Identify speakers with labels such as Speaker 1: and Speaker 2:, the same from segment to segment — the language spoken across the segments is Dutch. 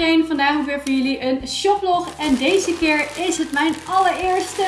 Speaker 1: vandaag weer voor jullie een shoplog. En deze keer is het mijn allereerste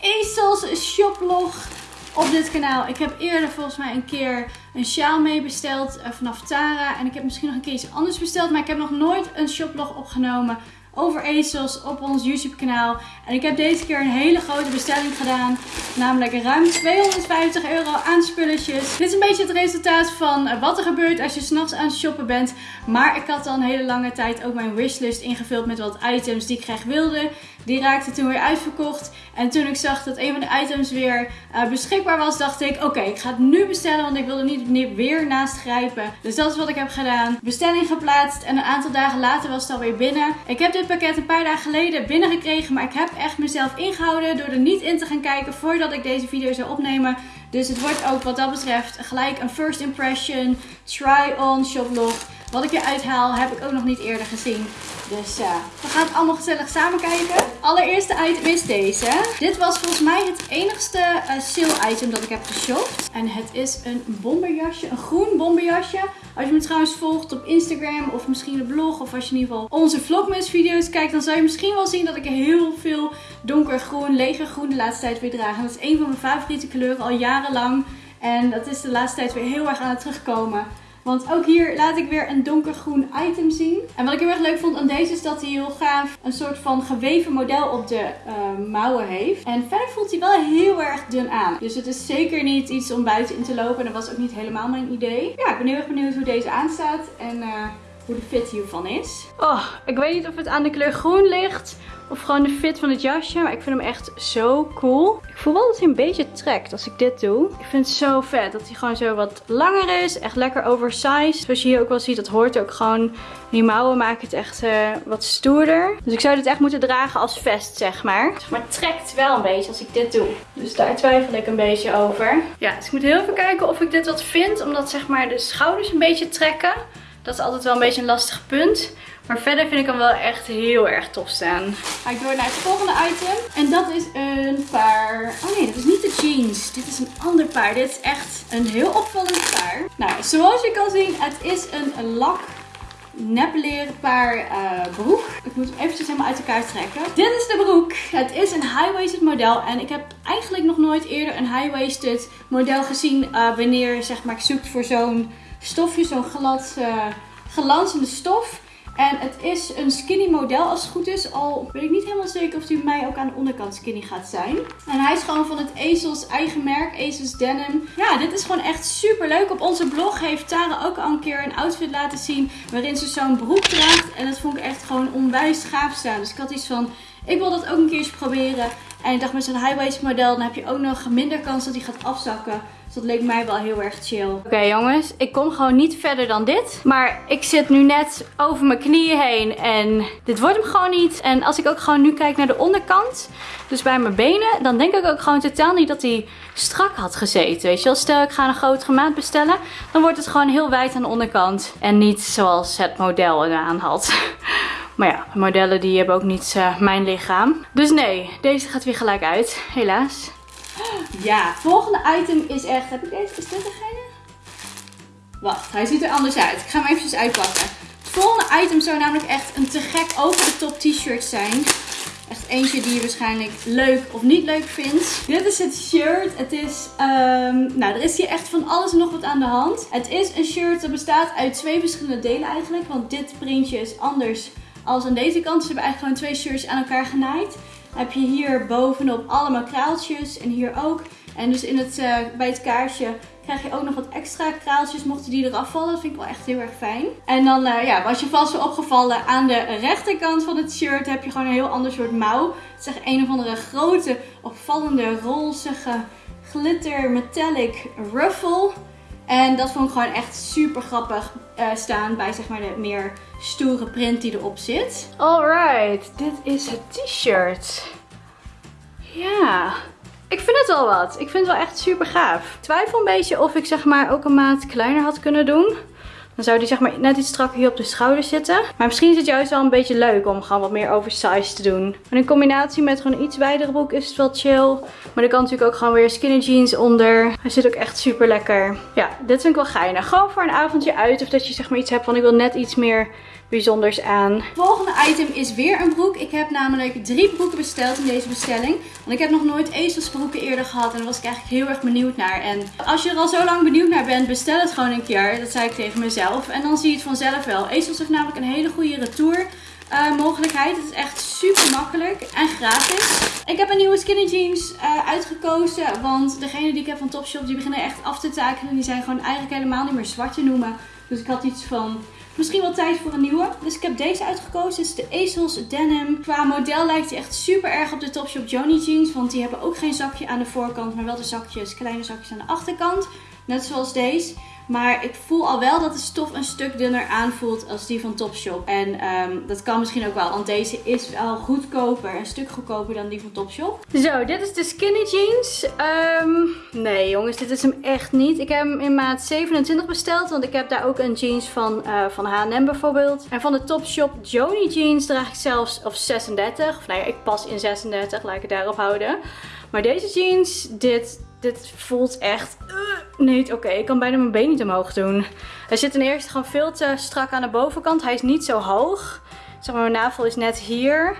Speaker 1: ASOS shoplog op dit kanaal. Ik heb eerder volgens mij een keer een sjaal mee besteld uh, vanaf Tara. En ik heb misschien nog een keer iets anders besteld. Maar ik heb nog nooit een shoplog opgenomen over ASOS op ons YouTube kanaal. En ik heb deze keer een hele grote bestelling gedaan. Namelijk ruim 250 euro aan spulletjes. Dit is een beetje het resultaat van eh, wat er gebeurt als je s'nachts aan het shoppen bent. Maar ik had al een hele lange tijd ook mijn wishlist ingevuld met wat items die ik graag wilde. Die raakte toen weer uitverkocht. En toen ik zag dat een van de items weer uh, beschikbaar was, dacht ik: Oké, ik ga het nu bestellen, want ik wil er niet weer naast grijpen. Dus dat is wat ik heb gedaan. Bestelling geplaatst en een aantal dagen later was het alweer binnen. Ik heb dit pakket een paar dagen geleden binnengekregen, maar ik heb echt mezelf ingehouden door er niet in te gaan kijken voordat ik deze video zou opnemen. Dus het wordt ook wat dat betreft gelijk een first impression, try-on shoplog. Wat ik eruit haal heb ik ook nog niet eerder gezien. Dus uh, we gaan het allemaal gezellig samen kijken. Allereerste item is deze. Dit was volgens mij het enigste uh, sale item dat ik heb geshopt. En het is een bomberjasje. Een groen bomberjasje. Als je me trouwens volgt op Instagram of misschien een blog. Of als je in ieder geval onze vlogmas video's kijkt. Dan zou je misschien wel zien dat ik heel veel donkergroen, legergroen de laatste tijd weer draag. En dat is een van mijn favoriete kleuren al jarenlang. En dat is de laatste tijd weer heel erg aan het terugkomen. Want ook hier laat ik weer een donkergroen item zien. En wat ik heel erg leuk vond aan deze is dat hij heel gaaf een soort van geweven model op de uh, mouwen heeft. En verder voelt hij wel heel erg dun aan. Dus het is zeker niet iets om buiten in te lopen. En dat was ook niet helemaal mijn idee. Ja, ik ben heel erg benieuwd hoe deze aanstaat. En... Uh, hoe de fit hiervan is. Oh, ik weet niet of het aan de kleur groen ligt of gewoon de fit van het jasje. Maar ik vind hem echt zo cool. Ik voel wel dat hij een beetje trekt als ik dit doe. Ik vind het zo vet dat hij gewoon zo wat langer is. Echt lekker oversized. Zoals je hier ook wel ziet, dat hoort ook gewoon. Die mouwen maken het echt uh, wat stoerder. Dus ik zou dit echt moeten dragen als vest, zeg maar. Maar het trekt wel een beetje als ik dit doe. Dus daar twijfel ik een beetje over. Ja, dus ik moet heel even kijken of ik dit wat vind. Omdat zeg maar de schouders een beetje trekken. Dat is altijd wel een beetje een lastig punt. Maar verder vind ik hem wel echt heel erg tof staan. Ga ik door naar het volgende item. En dat is een paar... Oh nee, dat is niet de jeans. Dit is een ander paar. Dit is echt een heel opvallend paar. Nou, zoals je kan zien, het is een lak nepleren paar uh, broek. Ik moet hem eventjes helemaal uit elkaar trekken. Dit is de broek. Het is een high-waisted model. En ik heb eigenlijk nog nooit eerder een high-waisted model gezien. Uh, wanneer zeg maar, ik zoek voor zo'n stofje, zo'n glad, uh, glanzende stof. En het is een skinny model als het goed is. Al weet ik niet helemaal zeker of die mij ook aan de onderkant skinny gaat zijn. En hij is gewoon van het Ezels eigen merk, Ezels Denim. Ja, dit is gewoon echt super leuk. Op onze blog heeft Tara ook al een keer een outfit laten zien waarin ze zo'n broek draagt. En dat vond ik echt gewoon onwijs gaaf staan. Dus ik had iets van, ik wil dat ook een keertje proberen. En ik dacht met zo'n high-waist model, dan heb je ook nog minder kans dat hij gaat afzakken. Dus dat leek mij wel heel erg chill. Oké jongens, ik kom gewoon niet verder dan dit. Maar ik zit nu net over mijn knieën heen en dit wordt hem gewoon niet. En als ik ook gewoon nu kijk naar de onderkant, dus bij mijn benen, dan denk ik ook gewoon totaal niet dat hij strak had gezeten. Weet je wel, stel ik ga een grotere maat bestellen, dan wordt het gewoon heel wijd aan de onderkant. En niet zoals het model eraan had. Maar ja, modellen die hebben ook niet uh, mijn lichaam. Dus nee, deze gaat weer gelijk uit, helaas. Ja, volgende item is echt... Heb ik deze? Is dit degene? Wacht, hij ziet er anders uit. Ik ga hem eventjes uitpakken. Het volgende item zou namelijk echt een te gek over de top t-shirt zijn. Echt eentje die je waarschijnlijk leuk of niet leuk vindt. Dit is het shirt. Het is, um, nou er is hier echt van alles en nog wat aan de hand. Het is een shirt dat bestaat uit twee verschillende delen eigenlijk. Want dit printje is anders als aan deze kant. Ze hebben eigenlijk gewoon twee shirts aan elkaar genaaid heb je hier bovenop allemaal kraaltjes en hier ook. En dus in het, uh, bij het kaarsje krijg je ook nog wat extra kraaltjes mochten die eraf vallen. Dat vind ik wel echt heel erg fijn. En dan uh, ja, was je vast wel opgevallen aan de rechterkant van het shirt heb je gewoon een heel ander soort mouw. Het is echt een of andere grote opvallende rozige glitter metallic ruffle. En dat vond ik gewoon echt super grappig uh, staan bij zeg maar de meer stoere print die erop zit. Alright, dit is het t-shirt. Ja, ik vind het wel wat. Ik vind het wel echt super gaaf. Ik twijfel een beetje of ik zeg maar ook een maat kleiner had kunnen doen. Dan zou die zeg maar net iets strakker hier op de schouder zitten. Maar misschien is het juist wel een beetje leuk om gewoon wat meer oversized te doen. En in combinatie met gewoon iets wijdere broek is het wel chill. Maar er kan natuurlijk ook gewoon weer skinny jeans onder. Hij zit ook echt super lekker. Ja, dit vind ik wel geinig. Gewoon voor een avondje uit. Of dat je zeg maar iets hebt van ik wil net iets meer bijzonders aan. Volgende item is weer een broek. Ik heb namelijk drie broeken besteld in deze bestelling. Want ik heb nog nooit ezelsbroeken eerder gehad. En daar was ik eigenlijk heel erg benieuwd naar. En als je er al zo lang benieuwd naar bent, bestel het gewoon een keer. Dat zei ik tegen mezelf. En dan zie je het vanzelf wel. Ezels heeft namelijk een hele goede retour. Uh, mogelijkheid. Het is echt super makkelijk en gratis. Ik heb een nieuwe skinny jeans uh, uitgekozen. Want degene die ik heb van Topshop, die beginnen echt af te takelen. Die zijn gewoon eigenlijk helemaal niet meer zwart te noemen. Dus ik had iets van Misschien wel tijd voor een nieuwe. Dus ik heb deze uitgekozen. Dit is de Ezels Denim. Qua model lijkt hij echt super erg op de Topshop Joni jeans. Want die hebben ook geen zakje aan de voorkant. Maar wel de zakjes, kleine zakjes aan de achterkant. Net zoals deze. Maar ik voel al wel dat de stof een stuk dunner aanvoelt als die van Topshop. En um, dat kan misschien ook wel, want deze is wel goedkoper. Een stuk goedkoper dan die van Topshop. Zo, dit is de skinny jeans. Um, nee jongens, dit is hem echt niet. Ik heb hem in maat 27 besteld, want ik heb daar ook een jeans van, uh, van H&M bijvoorbeeld. En van de Topshop Joni jeans draag ik zelfs of 36. Of nou ja, ik pas in 36, laat ik het daarop houden. Maar deze jeans, dit dit voelt echt uh, niet oké. Ik kan bijna mijn been niet omhoog doen. Hij zit ten eerste gewoon veel te strak aan de bovenkant. Hij is niet zo hoog. Zeg maar, mijn navel is net hier.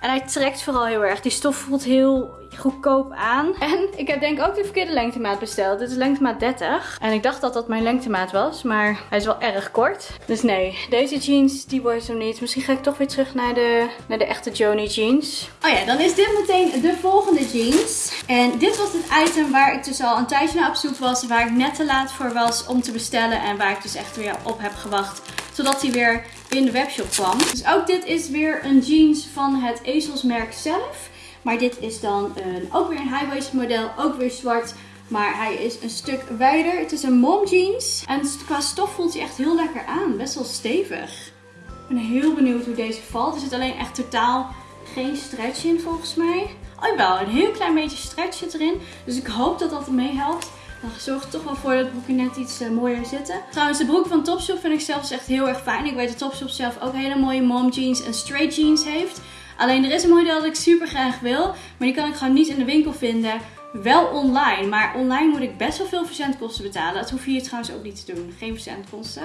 Speaker 1: En hij trekt vooral heel erg. Die stof voelt heel goedkoop aan. En ik heb denk ik ook de verkeerde lengtemaat besteld. Dit is lengtemaat 30. En ik dacht dat dat mijn lengtemaat was. Maar hij is wel erg kort. Dus nee, deze jeans die wordt zo niet. Misschien ga ik toch weer terug naar de, naar de echte Joni jeans. Oh ja, dan is dit meteen de volgende jeans. En dit was het item waar ik dus al een tijdje naar op zoek was. Waar ik net te laat voor was om te bestellen. En waar ik dus echt weer op heb gewacht. Zodat hij weer in de webshop kwam. Dus ook dit is weer een jeans van het ezelsmerk zelf. Maar dit is dan een, ook weer een high-waist model, ook weer zwart. Maar hij is een stuk wijder. Het is een mom jeans. En qua stof voelt hij echt heel lekker aan. Best wel stevig. Ik ben heel benieuwd hoe deze valt. Er zit alleen echt totaal geen stretch in volgens mij. Oh wel, een heel klein beetje stretch zit erin. Dus ik hoop dat dat meehelpt. Dan zorgt toch wel voor dat het broekje net iets uh, mooier zitten. Trouwens, de broek van Topshop vind ik zelfs echt heel erg fijn. Ik weet dat Topshop zelf ook hele mooie mom jeans en straight jeans heeft. Alleen er is een model dat ik super graag wil. Maar die kan ik gewoon niet in de winkel vinden. Wel online, maar online moet ik best wel veel verzendkosten betalen. Dat hoef je hier trouwens ook niet te doen. Geen verzendkosten.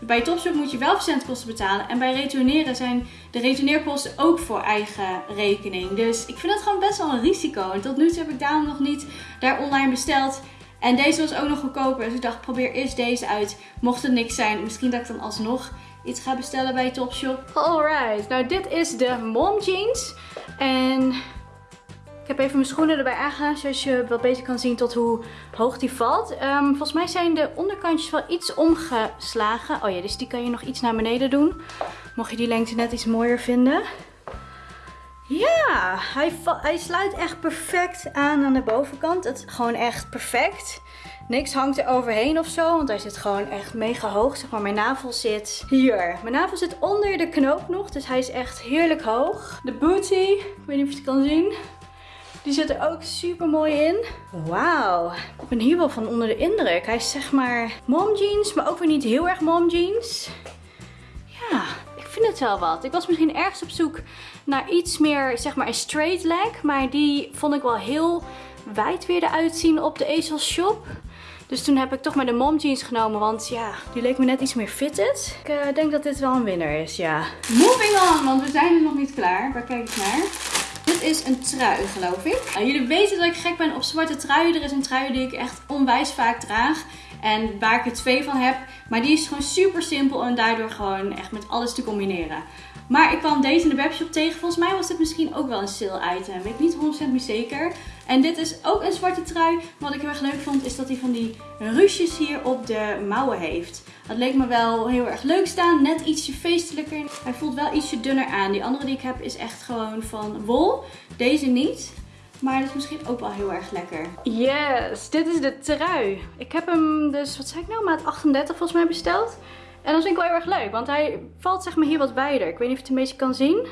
Speaker 1: Bij Topshop moet je wel verzendkosten betalen. En bij retourneren zijn de retourneerkosten ook voor eigen rekening. Dus ik vind dat gewoon best wel een risico. En tot nu toe heb ik daarom nog niet daar online besteld. En deze was ook nog goedkoper. Dus ik dacht, probeer eerst deze uit. Mocht het niks zijn, misschien dat ik dan alsnog iets ga bestellen bij Topshop. Alright, nou dit is de mom jeans. En ik heb even mijn schoenen erbij aangedaan, zodat je wel beter kan zien tot hoe hoog die valt. Um, volgens mij zijn de onderkantjes wel iets omgeslagen. Oh ja, dus die kan je nog iets naar beneden doen. Mocht je die lengte net iets mooier vinden. Ja, hij, hij sluit echt perfect aan aan de bovenkant. Het gewoon echt perfect. Niks hangt er overheen of zo, want hij zit gewoon echt mega hoog. Zeg maar, mijn navel zit hier. Mijn navel zit onder de knoop nog, dus hij is echt heerlijk hoog. De booty, ik weet niet of je het kan zien. Die zit er ook super mooi in. Wauw, ik ben hier wel van onder de indruk. Hij is zeg maar mom jeans, maar ook weer niet heel erg mom jeans. Vind het wel wat. Ik was misschien ergens op zoek naar iets meer, zeg maar, een straight leg. Maar die vond ik wel heel wijd weer eruit zien op de Ezel Shop. Dus toen heb ik toch maar de mom jeans genomen, want ja, die leek me net iets meer fitted. Ik uh, denk dat dit wel een winnaar is, ja. Moving on, want we zijn er nog niet klaar. Waar kijk ik naar? Dit is een trui, geloof ik. Nou, jullie weten dat ik gek ben op zwarte truien. Er is een trui die ik echt onwijs vaak draag. En waar ik er twee van heb. Maar die is gewoon super simpel en daardoor gewoon echt met alles te combineren. Maar ik kwam deze in de webshop tegen. Volgens mij was dit misschien ook wel een sale item. Weet ik niet 100% meer zeker. En dit is ook een zwarte trui. Wat ik heel erg leuk vond is dat hij van die ruches hier op de mouwen heeft. Dat leek me wel heel erg leuk staan. Net ietsje feestelijker. Hij voelt wel ietsje dunner aan. Die andere die ik heb is echt gewoon van wol. Deze niet. Maar dat is misschien ook wel heel erg lekker. Yes, dit is de trui. Ik heb hem dus, wat zei ik nou, maat 38 volgens mij besteld. En dat vind ik wel heel erg leuk, want hij valt zeg maar hier wat wijder. Ik weet niet of je het een beetje kan zien.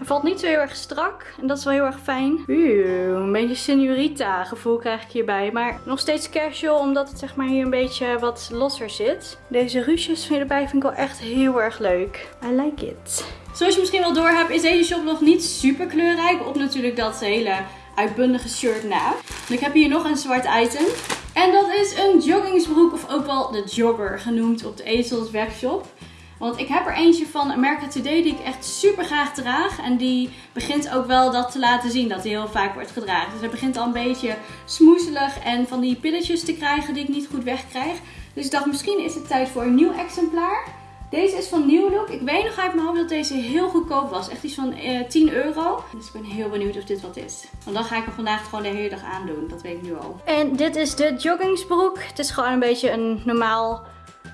Speaker 1: Hij valt niet zo heel erg strak en dat is wel heel erg fijn. Een beetje senorita gevoel krijg ik hierbij. Maar nog steeds casual omdat het zeg maar hier een beetje wat losser zit. Deze ruches erbij vind ik wel echt heel erg leuk. I like it. Zoals je misschien wel door hebt is deze shop nog niet super kleurrijk. Op natuurlijk dat hele uitbundige shirt na. ik heb hier nog een zwart item. En dat is een joggingsbroek of ook wel de jogger genoemd op de Ezels webshop. Want ik heb er eentje van America Today die ik echt super graag draag. En die begint ook wel dat te laten zien dat die heel vaak wordt gedragen. Dus hij begint al een beetje smoezelig en van die pilletjes te krijgen die ik niet goed wegkrijg. Dus ik dacht misschien is het tijd voor een nieuw exemplaar. Deze is van New Look. Ik weet nog uit mijn hoofd dat deze heel goedkoop was. Echt iets van eh, 10 euro. Dus ik ben heel benieuwd of dit wat is. Want dan ga ik hem vandaag gewoon de hele dag aandoen. Dat weet ik nu al. En dit is de joggingsbroek. Het is gewoon een beetje een normaal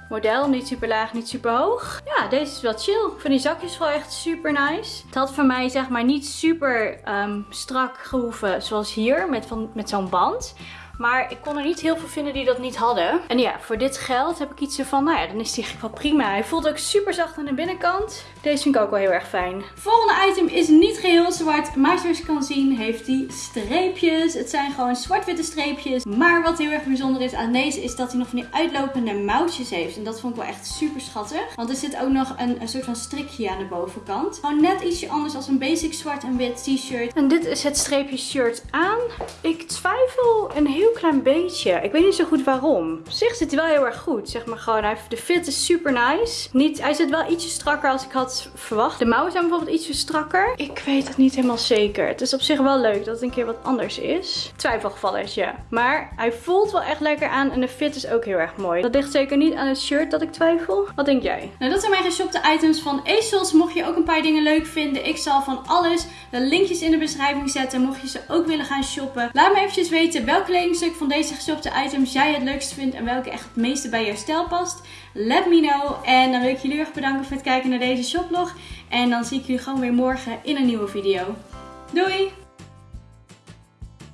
Speaker 1: model. Niet super laag, niet super hoog. Ja, deze is wel chill. Ik vind die zakjes wel echt super nice. Het had voor mij zeg maar niet super um, strak gehoeven zoals hier met, van, met zo'n band. Maar ik kon er niet heel veel vinden die dat niet hadden. En ja, voor dit geld heb ik iets ervan, nou ja, dan is die eigenlijk wel prima. Hij voelt ook super zacht aan de binnenkant. Deze vind ik ook wel heel erg fijn. Volgende item is niet geheel zwart. Maar zoals je kan zien heeft die streepjes. Het zijn gewoon zwart-witte streepjes. Maar wat heel erg bijzonder is aan deze is dat hij nog van die uitlopende mouwtjes heeft. En dat vond ik wel echt super schattig. Want er zit ook nog een, een soort van strikje aan de bovenkant. Gewoon net ietsje anders als een basic zwart en wit t-shirt. En dit is het streepje shirt aan. Ik twijfel een heel klein beetje. Ik weet niet zo goed waarom. Op zich zit hij wel heel erg goed. Zeg maar gewoon, hij, de fit is super nice. Niet, hij zit wel ietsje strakker als ik had verwacht. De mouwen zijn bijvoorbeeld ietsje strakker. Ik weet het niet helemaal zeker. Het is op zich wel leuk dat het een keer wat anders is. Twijfelgevalletje. Maar hij voelt wel echt lekker aan en de fit is ook heel erg mooi. Dat ligt zeker niet aan het shirt dat ik twijfel. Wat denk jij? Nou, dat zijn mijn geshopte items van ASOS. Mocht je ook een paar dingen leuk vinden, ik zal van alles de linkjes in de beschrijving zetten. Mocht je ze ook willen gaan shoppen. Laat me eventjes weten welke kledingstuk van deze geshopte items jij het leukst vindt en welke echt het meeste bij jouw stijl past. Let me know. En dan wil ik jullie erg bedanken voor het kijken naar deze shoplog. En dan zie ik jullie gewoon weer morgen in een nieuwe video. Doei!